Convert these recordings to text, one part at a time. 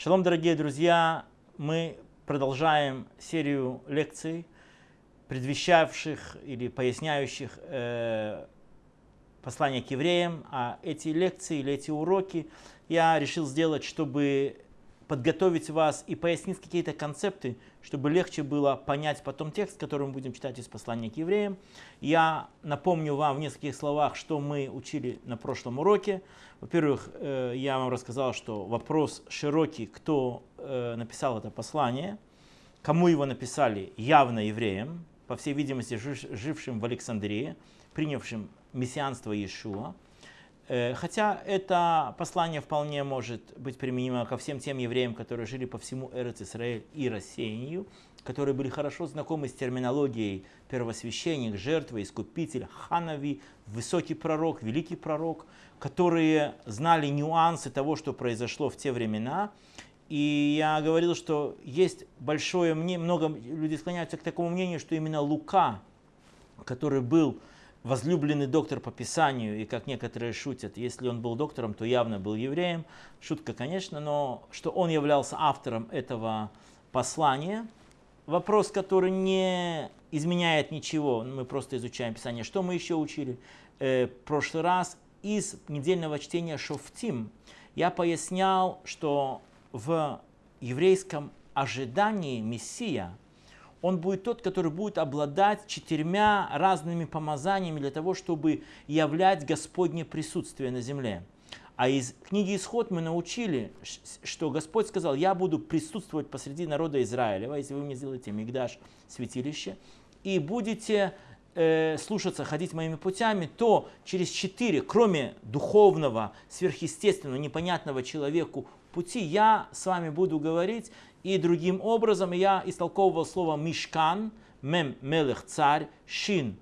Шалом, дорогие друзья! Мы продолжаем серию лекций, предвещавших или поясняющих э, послание к евреям. А эти лекции или эти уроки я решил сделать, чтобы подготовить вас и пояснить какие-то концепты, чтобы легче было понять потом текст, который мы будем читать из послания к евреям. Я напомню вам в нескольких словах, что мы учили на прошлом уроке. Во-первых, э, я вам рассказал, что вопрос широкий, кто э, написал это послание, кому его написали, явно евреям, по всей видимости, жившим в Александрии, принявшим мессианство Иешуа. Э, хотя это послание вполне может быть применимо ко всем тем евреям, которые жили по всему Эрец Исраэль и рассеянию, которые были хорошо знакомы с терминологией первосвященник, жертва, искупитель, ханави, высокий пророк, великий пророк, которые знали нюансы того, что произошло в те времена. И я говорил, что есть большое мнение, много людей склоняются к такому мнению, что именно Лука, который был возлюбленный доктор по Писанию, и как некоторые шутят, если он был доктором, то явно был евреем. Шутка, конечно, но что он являлся автором этого послания. Вопрос, который не изменяет ничего, мы просто изучаем Писание. Что мы еще учили э, в прошлый раз? Из недельного чтения Шофтим я пояснял, что в еврейском ожидании Мессия – он будет тот, который будет обладать четырьмя разными помазаниями для того, чтобы являть Господне присутствие на земле. А из книги Исход мы научили, что Господь сказал, я буду присутствовать посреди народа Израилева, если вы мне сделаете мигдаш, святилище, и будете э, слушаться, ходить моими путями, то через четыре, кроме духовного, сверхъестественного, непонятного человеку пути, я с вами буду говорить и другим образом я истолковывал слово мишкан, мем мелех царь, шин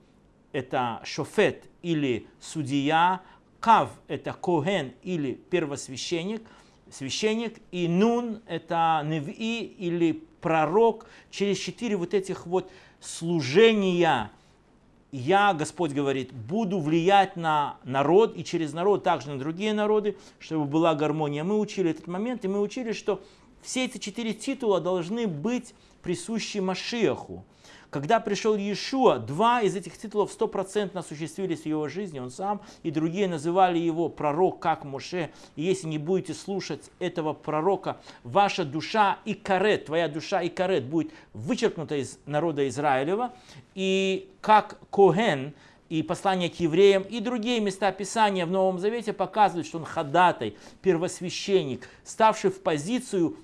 это шофет или судья, кав это коген или первосвященник, священник, и нун это неви или пророк. Через четыре вот этих вот служения я, Господь говорит, буду влиять на народ и через народ также на другие народы, чтобы была гармония. Мы учили этот момент, и мы учили, что все эти четыре титула должны быть присущи Машиаху. Когда пришел Иешуа, два из этих титулов стопроцентно осуществились в его жизни, он сам, и другие называли его пророк, как Моше. И если не будете слушать этого пророка, ваша душа и карет, твоя душа и карет будет вычеркнута из народа Израилева. И как Коген, и послание к евреям, и другие места Писания в Новом Завете показывают, что он ходатай, первосвященник, ставший в позицию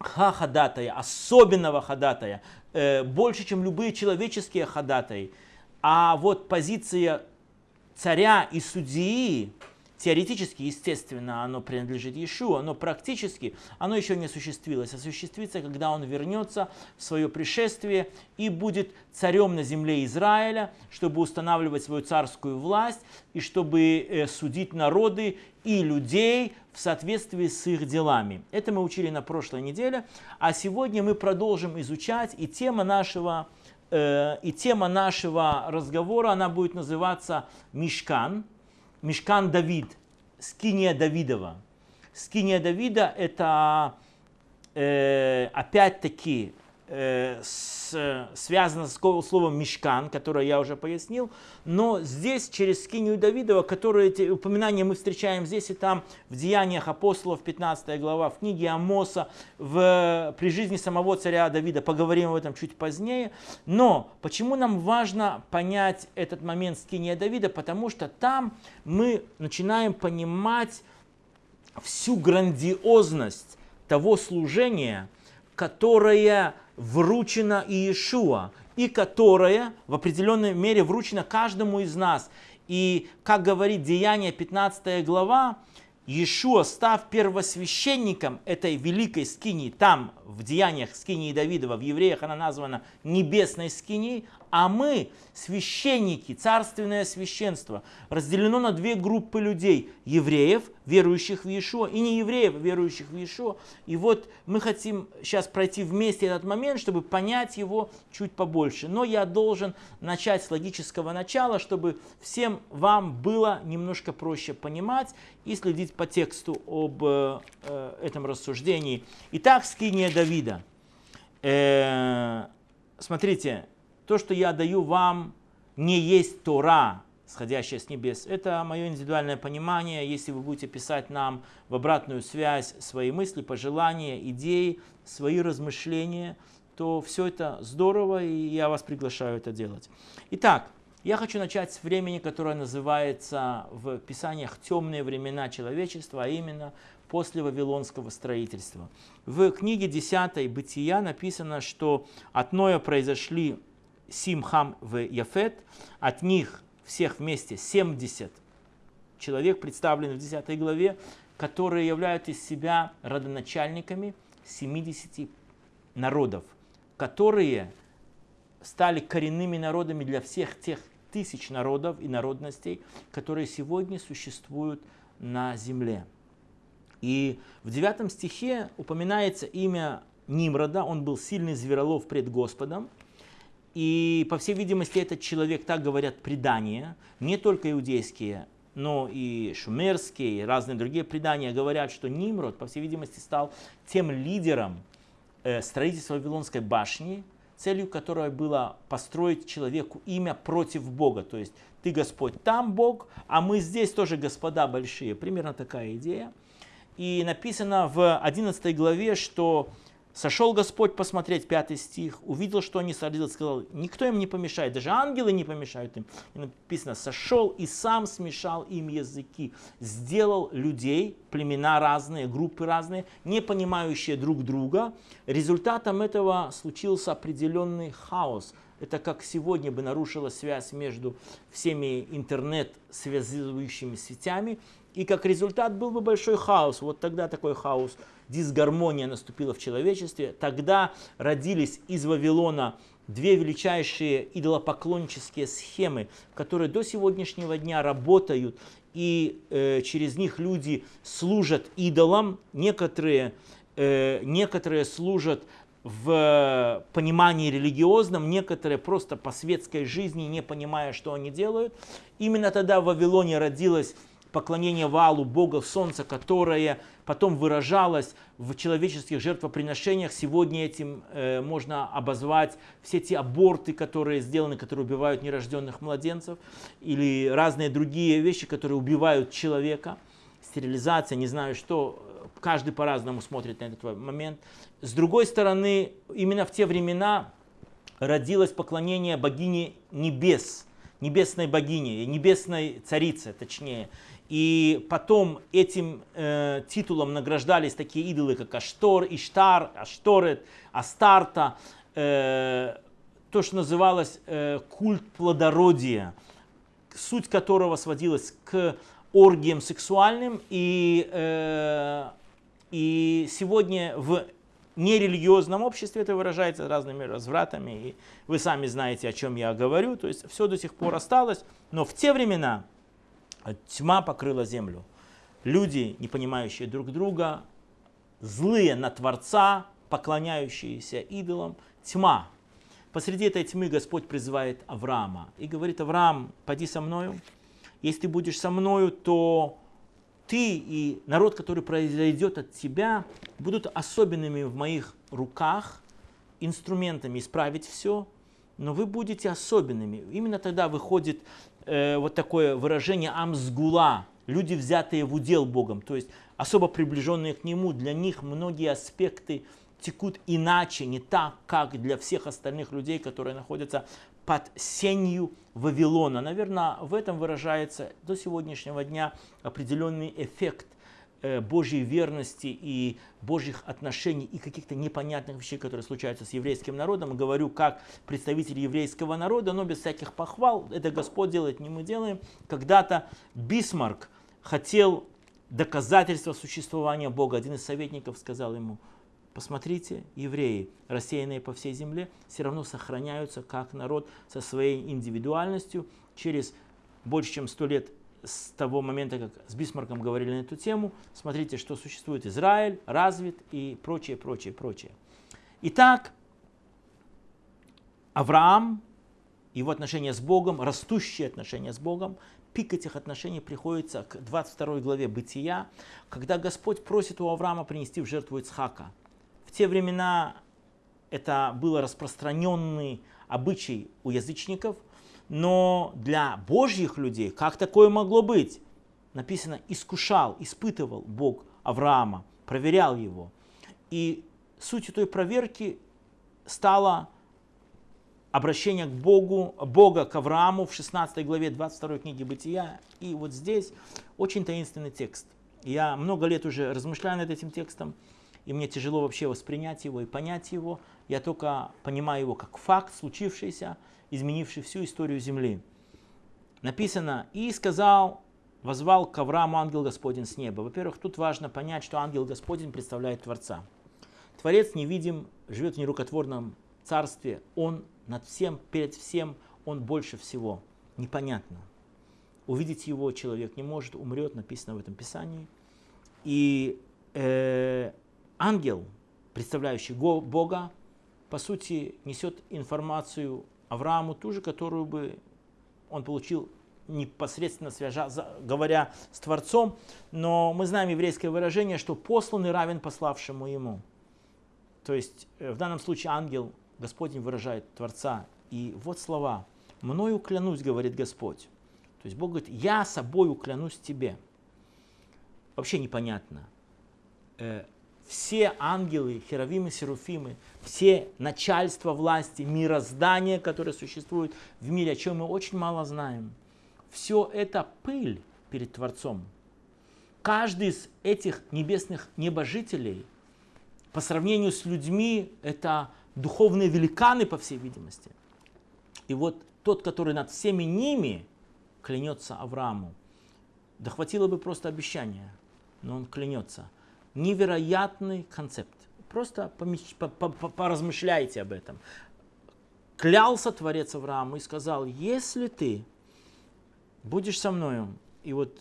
ха-ходатая, особенного ходатая, э, больше, чем любые человеческие ходатаи. А вот позиция царя и судьи, теоретически, естественно, оно принадлежит Иешуа, но практически оно еще не осуществилось. Осуществится, когда он вернется в свое пришествие и будет царем на земле Израиля, чтобы устанавливать свою царскую власть и чтобы э, судить народы и людей в соответствии с их делами. Это мы учили на прошлой неделе, а сегодня мы продолжим изучать, и тема нашего, э, и тема нашего разговора, она будет называться «Мишкан», Мешкан Давид, Скиния Давидова. Скиния Давида это э, опять-таки с, связано с словом мешкан, которое я уже пояснил, но здесь через скинию Давидова, которые эти упоминания мы встречаем здесь и там, в Деяниях апостолов, 15 глава, в книге Амоса, в, при жизни самого царя Давида, поговорим об этом чуть позднее. Но почему нам важно понять этот момент скиния Давида? Потому что там мы начинаем понимать всю грандиозность того служения, которое вручена Иешуа, и которая в определенной мере вручена каждому из нас. И, как говорит Деяние 15 глава, Иешуа, став первосвященником этой великой скинии, там в Деяниях скинии Давидова, в евреях она названа небесной скиней, а мы, священники, царственное священство, разделено на две группы людей. Евреев, верующих в Иешуа, и неевреев, верующих в Иешуа. И вот мы хотим сейчас пройти вместе этот момент, чтобы понять его чуть побольше. Но я должен начать с логического начала, чтобы всем вам было немножко проще понимать и следить по тексту об э, этом рассуждении. Итак, скиния Давида. Э, смотрите, то, что я даю вам, не есть Тора, сходящая с небес. Это мое индивидуальное понимание. Если вы будете писать нам в обратную связь свои мысли, пожелания, идеи, свои размышления, то все это здорово, и я вас приглашаю это делать. Итак, я хочу начать с времени, которое называется в Писаниях «темные времена человечества», а именно после Вавилонского строительства. В книге 10 «Бытия» написано, что от Ноя произошли Симхам в Яфет, от них всех вместе 70 человек, представлены в 10 главе, которые являются из себя родоначальниками 70 народов, которые стали коренными народами для всех тех тысяч народов и народностей, которые сегодня существуют на земле. И в 9 стихе упоминается имя Нимрода, он был сильный зверолов пред Господом, и, по всей видимости, этот человек, так говорят предания, не только иудейские, но и шумерские, и разные другие предания говорят, что Нимрод, по всей видимости, стал тем лидером э, строительства Вавилонской башни, целью которой было построить человеку имя против Бога. То есть ты Господь там Бог, а мы здесь тоже господа большие. Примерно такая идея. И написано в 11 главе, что Сошел Господь посмотреть, пятый стих, увидел, что они садились, сказал, никто им не помешает, даже ангелы не помешают им. И написано, сошел и сам смешал им языки, сделал людей, племена разные, группы разные, не понимающие друг друга. Результатом этого случился определенный хаос. Это как сегодня бы нарушила связь между всеми интернет-связывающими сетями, и как результат был бы большой хаос. Вот тогда такой хаос дисгармония наступила в человечестве. Тогда родились из Вавилона две величайшие идолопоклоннические схемы, которые до сегодняшнего дня работают, и э, через них люди служат идолам. Некоторые, э, некоторые служат в понимании религиозном, некоторые просто по светской жизни, не понимая, что они делают. Именно тогда в Вавилоне родилась поклонение валу, бога солнца, которое потом выражалось в человеческих жертвоприношениях. Сегодня этим э, можно обозвать все те аборты, которые сделаны, которые убивают нерожденных младенцев, или разные другие вещи, которые убивают человека. Стерилизация, не знаю что, каждый по-разному смотрит на этот момент. С другой стороны, именно в те времена родилось поклонение богине небес, небесной богине, небесной царице, точнее. И потом этим э, титулом награждались такие идолы, как Аштор, Иштар, Ашторет, Астарта, э, то, что называлось э, культ плодородия, суть которого сводилась к оргиям сексуальным. И, э, и сегодня в нерелигиозном обществе это выражается разными развратами. И вы сами знаете, о чем я говорю. То есть все до сих пор осталось. Но в те времена Тьма покрыла землю. Люди, не понимающие друг друга, злые на Творца, поклоняющиеся идолам. Тьма. Посреди этой тьмы Господь призывает Авраама и говорит, Авраам, поди со мною. Если ты будешь со мною, то ты и народ, который произойдет от тебя, будут особенными в моих руках, инструментами исправить все, но вы будете особенными. Именно тогда выходит э, вот такое выражение амсгула, люди, взятые в удел Богом, то есть особо приближенные к Нему, для них многие аспекты текут иначе, не так, как для всех остальных людей, которые находятся под сенью Вавилона. Наверное, в этом выражается до сегодняшнего дня определенный эффект Божьей верности и Божьих отношений и каких-то непонятных вещей, которые случаются с еврейским народом. Говорю как представитель еврейского народа, но без всяких похвал. Это Господь делает, не мы делаем. Когда-то Бисмарк хотел доказательства существования Бога. Один из советников сказал ему, посмотрите, евреи, рассеянные по всей земле, все равно сохраняются как народ со своей индивидуальностью. Через больше чем сто лет с того момента, как с Бисмарком говорили на эту тему, смотрите, что существует Израиль, развит и прочее, прочее, прочее. Итак, Авраам его отношения с Богом, растущие отношения с Богом, пик этих отношений приходится к 22 главе Бытия, когда Господь просит у Авраама принести в жертву Ицхака. В те времена это был распространенный обычай у язычников, но для божьих людей как такое могло быть? Написано, искушал, испытывал Бог Авраама, проверял его. И сутью той проверки стало обращение к Богу, Бога к Аврааму в 16 главе 22 книги Бытия. И вот здесь очень таинственный текст. Я много лет уже размышляю над этим текстом, и мне тяжело вообще воспринять его и понять его. Я только понимаю его как факт, случившийся, изменивший всю историю Земли. Написано, и сказал, возвал к Аврааму ангел Господень с неба. Во-первых, тут важно понять, что ангел Господень представляет Творца. Творец невидим, живет в нерукотворном царстве, он над всем, перед всем, он больше всего. Непонятно. Увидеть его человек не может, умрет, написано в этом Писании. И э, ангел, представляющий Бога, по сути, несет информацию Аврааму, ту же, которую бы он получил непосредственно свяжа, говоря с Творцом, но мы знаем еврейское выражение, что посланный равен пославшему ему. То есть э, в данном случае ангел Господень выражает Творца. И вот слова. «Мною клянусь, говорит Господь». То есть Бог говорит, я собой уклянусь тебе. Вообще непонятно. Все ангелы, херовимы, серуфимы, все начальства власти, мироздания, которые существуют в мире, о чем мы очень мало знаем, все это пыль перед Творцом. Каждый из этих небесных небожителей по сравнению с людьми это духовные великаны, по всей видимости. И вот тот, который над всеми ними клянется Аврааму, да хватило бы просто обещания, но он клянется. Невероятный концепт. Просто поразмышляйте об этом. Клялся Творец Аврааму и сказал, если ты будешь со мною, и вот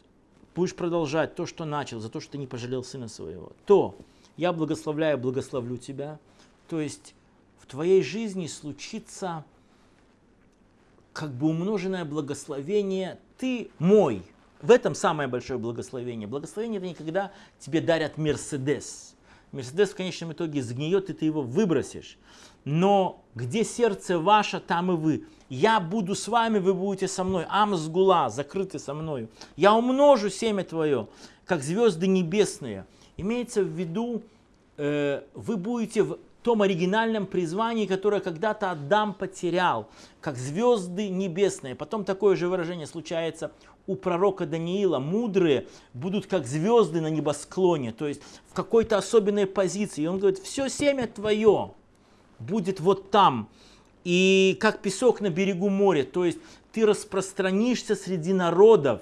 будешь продолжать то, что начал, за то, что ты не пожалел сына своего, то я благословляю, благословлю тебя. То есть твоей жизни случится как бы умноженное благословение «ты мой». В этом самое большое благословение. Благословение это никогда тебе дарят Мерседес. Мерседес в конечном итоге сгниет, и ты его выбросишь. Но где сердце ваше, там и вы. Я буду с вами, вы будете со мной. Амсгула, закрыты со мною. Я умножу семя твое, как звезды небесные. Имеется в виду, э, вы будете в том оригинальном призвании, которое когда-то Адам потерял, как звезды небесные. Потом такое же выражение случается у пророка Даниила. Мудрые будут как звезды на небосклоне, то есть в какой-то особенной позиции. И он говорит, все семя твое будет вот там, и как песок на берегу моря, то есть ты распространишься среди народов,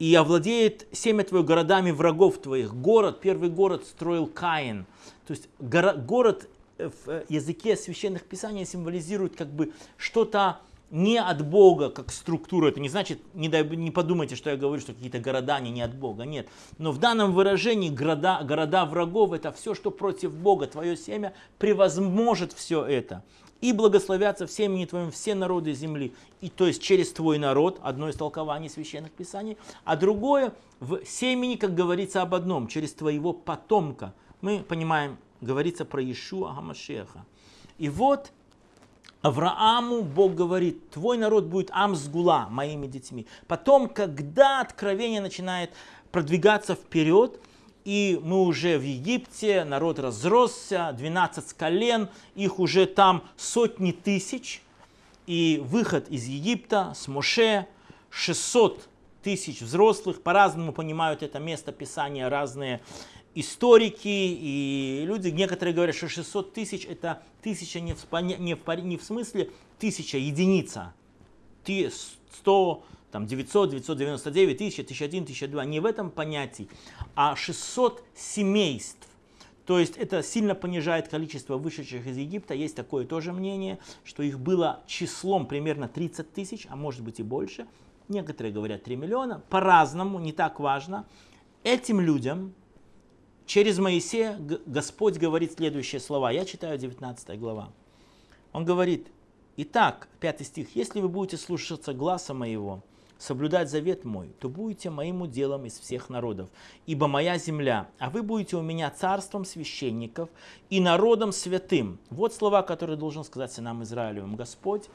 и овладеет семя твое городами врагов твоих. Город, первый город строил Каин – то есть город э, в э, языке священных писаний символизирует как бы что-то не от Бога, как структура. Это не значит, не, дай, не подумайте, что я говорю, что какие-то города они не от Бога. Нет. Но в данном выражении города, города врагов это все, что против Бога. Твое семя превозможет все это. И благословятся в семени твоем все народы земли. И то есть через твой народ, одно из толкований священных писаний, а другое в семени, как говорится об одном, через твоего потомка мы понимаем, говорится про Иешуа Гамашеха. И вот Аврааму Бог говорит, твой народ будет Амсгула, моими детьми. Потом, когда откровение начинает продвигаться вперед, и мы уже в Египте, народ разросся, 12 колен, их уже там сотни тысяч, и выход из Египта с Моше, 600 тысяч взрослых, по-разному понимают это место Писания разные историки и люди, некоторые говорят, что 600 тысяч это тысяча не в, не в, не в смысле тысяча, единица. 100, там 900, 999, 1000, 1001, 1002, не в этом понятии, а 600 семейств. То есть это сильно понижает количество вышедших из Египта. Есть такое тоже мнение, что их было числом примерно 30 тысяч, а может быть и больше. Некоторые говорят 3 миллиона. По-разному, не так важно. Этим людям Через Моисея Господь говорит следующие слова. Я читаю 19 глава. Он говорит, Итак, пятый стих. «Если вы будете слушаться гласа моего, соблюдать завет мой, то будете моим уделом из всех народов, ибо моя земля, а вы будете у меня царством священников и народом святым». Вот слова, которые должен сказать сынам Израилевым. Господь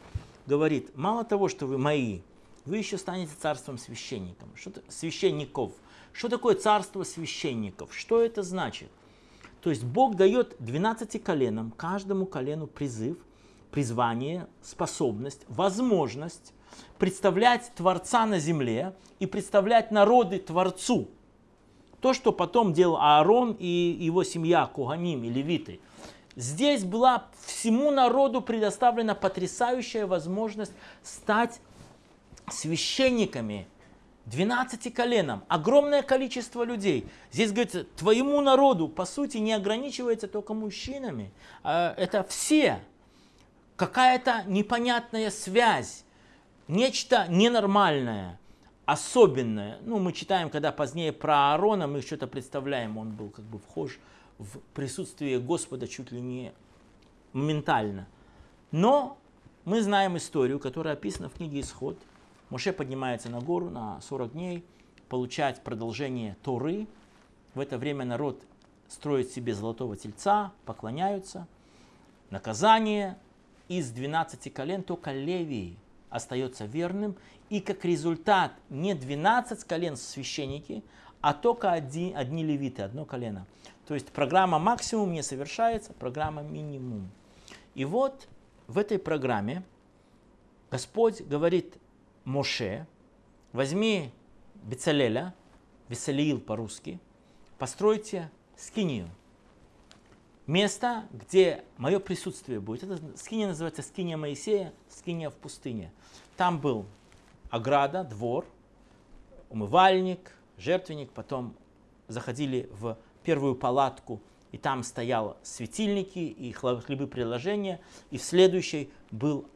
говорит, мало того, что вы мои, вы еще станете царством священником. Что священников. Что такое царство священников? Что это значит? То есть Бог дает 12 коленам, каждому колену призыв, призвание, способность, возможность представлять Творца на земле и представлять народы Творцу. То, что потом делал Аарон и его семья, Куганим и Левиты. Здесь была всему народу предоставлена потрясающая возможность стать священниками 12 коленам, огромное количество людей. Здесь говорится, твоему народу, по сути, не ограничивается только мужчинами. А это все. Какая-то непонятная связь, нечто ненормальное, особенное. Ну, мы читаем, когда позднее про Аарона, мы что-то представляем, он был как бы вхож в присутствие Господа чуть ли не моментально. Но мы знаем историю, которая описана в книге Исход – Моше поднимается на гору на 40 дней, получать продолжение Торы. В это время народ строит себе золотого тельца, поклоняются. Наказание из 12 колен только Левии остается верным. И как результат не 12 колен священники, а только одни, одни левиты, одно колено. То есть программа максимум не совершается, программа минимум. И вот в этой программе Господь говорит Моше, возьми Бецалеля, Бесалиил по-русски, постройте скинию. Место, где мое присутствие будет. Это скиния называется скиния Моисея, скиния в пустыне. Там был ограда, двор, умывальник, жертвенник. Потом заходили в первую палатку, и там стоял светильники и хлебы приложения. И в следующей был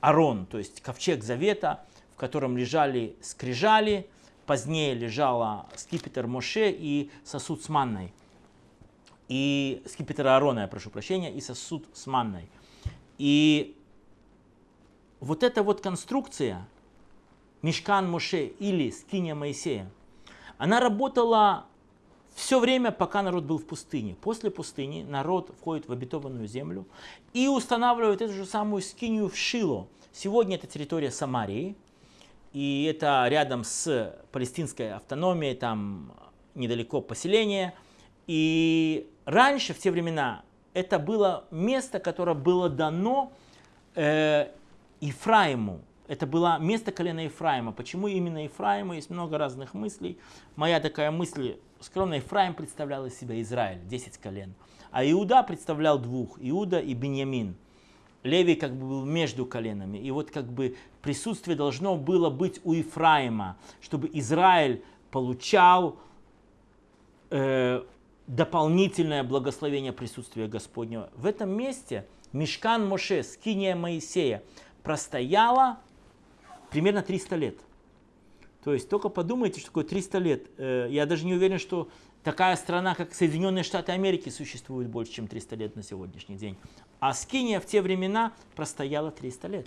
Арон, то есть ковчег завета, в котором лежали скрижали, позднее лежала скипетр Моше и сосуд с манной. И скипетр Аарона, я прошу прощения, и сосуд с манной. И вот эта вот конструкция, Мешкан Моше или скиния Моисея, она работала все время, пока народ был в пустыне. После пустыни народ входит в обетованную землю и устанавливает эту же самую скинию в Шило. Сегодня это территория Самарии, и это рядом с палестинской автономией, там недалеко поселение. И раньше, в те времена, это было место, которое было дано э, Ифраиму. Это было место колена Ефраима. Почему именно Ефраиму? Есть много разных мыслей. Моя такая мысль, скромно, Ефраим представлял из себя Израиль, 10 колен. А Иуда представлял двух, Иуда и Беньямин. Левий как бы был между коленами. И вот как бы присутствие должно было быть у Ефраима, чтобы Израиль получал э, дополнительное благословение присутствия Господнего. В этом месте Мешкан Моше, скиния Моисея, простояла примерно 300 лет. То есть только подумайте, что такое 300 лет. Э, я даже не уверен, что такая страна, как Соединенные Штаты Америки, существует больше, чем 300 лет на сегодняшний день. А Скиния в те времена простояла 300 лет.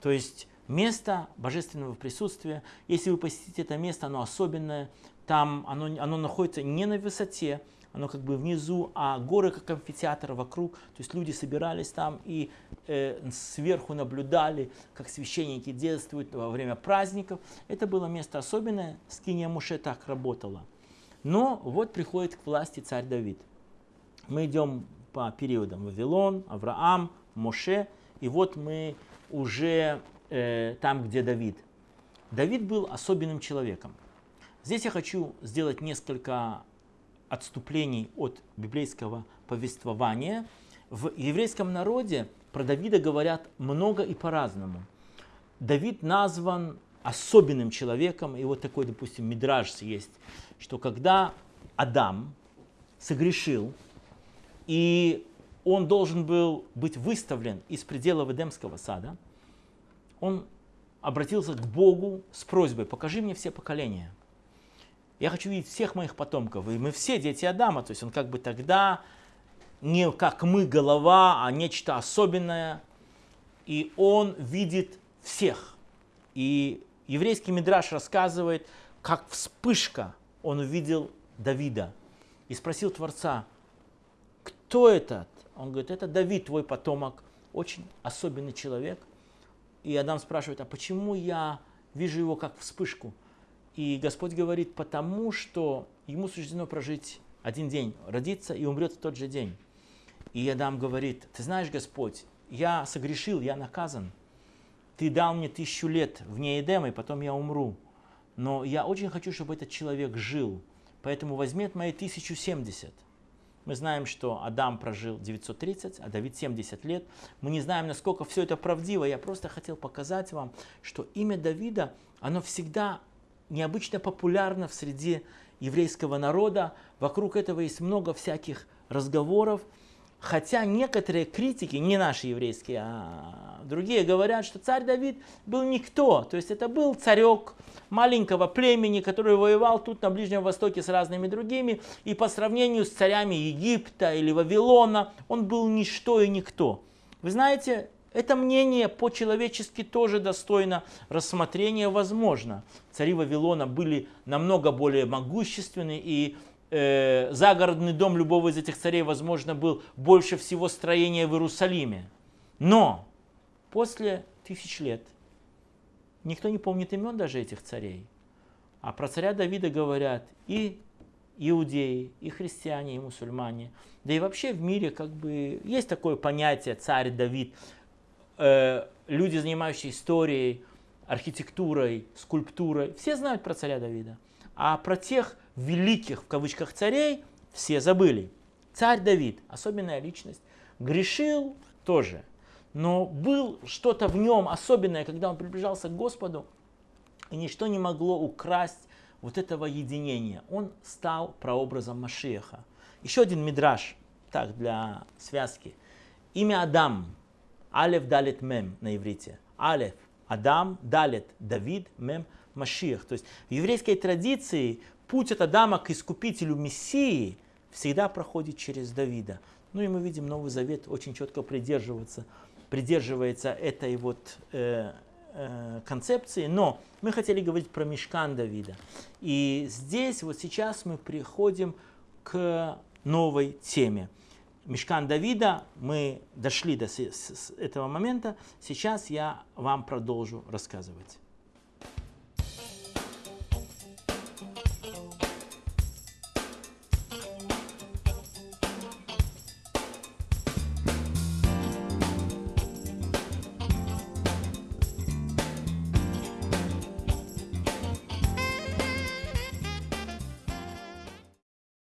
То есть место божественного присутствия, если вы посетите это место, оно особенное, там оно, оно находится не на высоте, оно как бы внизу, а горы как амфитеатр вокруг. То есть люди собирались там и э, сверху наблюдали, как священники действуют во время праздников. Это было место особенное, скиния Муше так работала. Но вот приходит к власти царь Давид. Мы идем по периодам Вавилон, Авраам, Моше, и вот мы уже э, там, где Давид. Давид был особенным человеком. Здесь я хочу сделать несколько отступлений от библейского повествования. В еврейском народе про Давида говорят много и по-разному. Давид назван особенным человеком, и вот такой, допустим, мидраж есть, что когда Адам согрешил, и он должен был быть выставлен из пределов Эдемского сада, он обратился к Богу с просьбой, покажи мне все поколения – я хочу видеть всех моих потомков. И мы все дети Адама. То есть он как бы тогда не как мы голова, а нечто особенное. И он видит всех. И еврейский мидраш рассказывает, как вспышка он увидел Давида. И спросил Творца, кто этот? Он говорит, это Давид, твой потомок, очень особенный человек. И Адам спрашивает, а почему я вижу его как вспышку? И Господь говорит, потому что ему суждено прожить один день, родиться и умрет в тот же день. И Адам говорит, ты знаешь, Господь, я согрешил, я наказан. Ты дал мне тысячу лет вне Эдема, и потом я умру. Но я очень хочу, чтобы этот человек жил. Поэтому возьми от моей 1070. Мы знаем, что Адам прожил 930, а Давид 70 лет. Мы не знаем, насколько все это правдиво. Я просто хотел показать вам, что имя Давида, оно всегда необычно популярно в среде еврейского народа. Вокруг этого есть много всяких разговоров. Хотя некоторые критики, не наши еврейские, а другие, говорят, что царь Давид был никто. То есть это был царек маленького племени, который воевал тут на Ближнем Востоке с разными другими. И по сравнению с царями Египта или Вавилона, он был ничто и никто. Вы знаете, это мнение по-человечески тоже достойно рассмотрения возможно. Цари Вавилона были намного более могущественны и э, загородный дом любого из этих царей, возможно, был больше всего строения в Иерусалиме. Но после тысяч лет никто не помнит имен даже этих царей. А про царя Давида говорят и иудеи, и христиане, и мусульмане. Да и вообще в мире как бы есть такое понятие царь Давид. Э, люди, занимающие историей, архитектурой, скульптурой, все знают про царя Давида. А про тех великих, в кавычках, царей все забыли. Царь Давид, особенная личность, грешил тоже, но был что-то в нем особенное, когда он приближался к Господу, и ничто не могло украсть вот этого единения. Он стал прообразом Машеха. Еще один мидраж, так, для связки. Имя Адам, Алев Далит Мем на иврите. Алев, Адам, Далит, Давид, Мем, Машиах. То есть в еврейской традиции путь от Адама к искупителю Мессии всегда проходит через Давида. Ну и мы видим Новый Завет очень четко придерживается, придерживается этой вот э, э, концепции. Но мы хотели говорить про мешкан Давида. И здесь вот сейчас мы приходим к новой теме. Мешкан Давида, мы дошли до этого момента, сейчас я вам продолжу рассказывать.